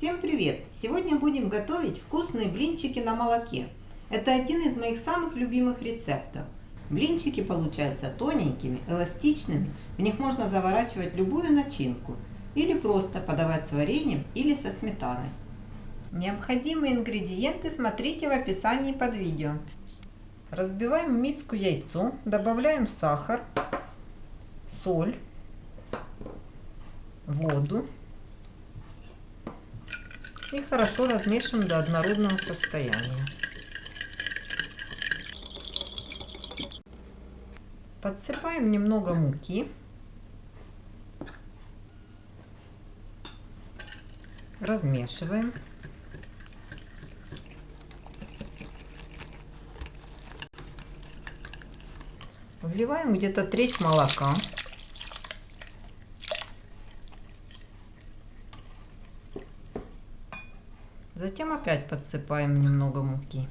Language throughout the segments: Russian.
Всем привет! Сегодня будем готовить вкусные блинчики на молоке. Это один из моих самых любимых рецептов. Блинчики получаются тоненькими, эластичными, в них можно заворачивать любую начинку или просто подавать с вареньем или со сметаной. Необходимые ингредиенты смотрите в описании под видео. Разбиваем в миску яйцо, добавляем сахар, соль, воду и хорошо размешиваем до однородного состояния. Подсыпаем немного муки. Размешиваем. Вливаем где-то треть молока. Затем опять подсыпаем немного муки.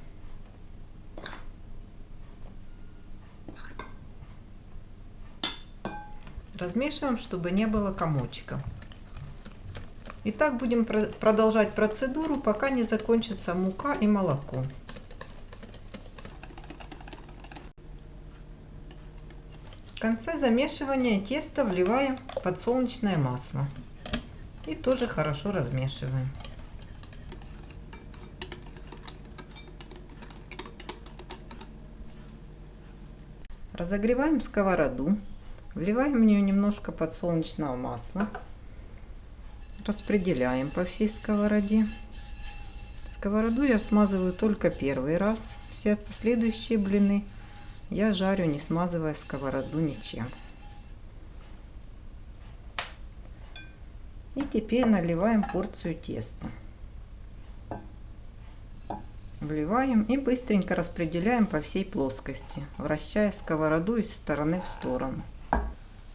Размешиваем, чтобы не было комочка. И так будем продолжать процедуру, пока не закончится мука и молоко. В конце замешивания теста вливаем подсолнечное масло. И тоже хорошо размешиваем. Разогреваем сковороду. Вливаем в нее немножко подсолнечного масла. Распределяем по всей сковороде. Сковороду я смазываю только первый раз. Все последующие блины я жарю, не смазывая сковороду ничем. И теперь наливаем порцию теста. Вливаем и быстренько распределяем по всей плоскости, вращая сковороду из стороны в сторону.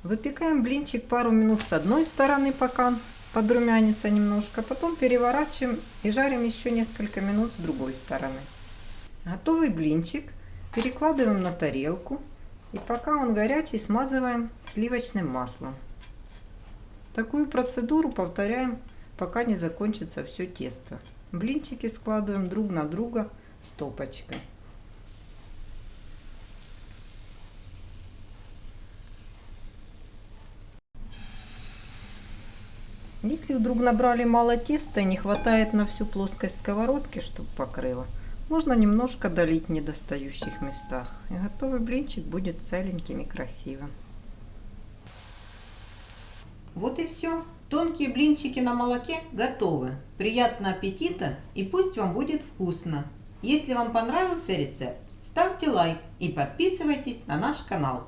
Выпекаем блинчик пару минут с одной стороны, пока подрумянится немножко. Потом переворачиваем и жарим еще несколько минут с другой стороны. Готовый блинчик перекладываем на тарелку. И пока он горячий, смазываем сливочным маслом. Такую процедуру повторяем, пока не закончится все тесто. Блинчики складываем друг на друга стопочкой. Если вдруг набрали мало теста и не хватает на всю плоскость сковородки, чтобы покрыло, можно немножко долить в недостающих местах. И готовый блинчик будет целеньким и красивым. Вот и все. Тонкие блинчики на молоке готовы. Приятного аппетита и пусть вам будет вкусно. Если вам понравился рецепт, ставьте лайк и подписывайтесь на наш канал.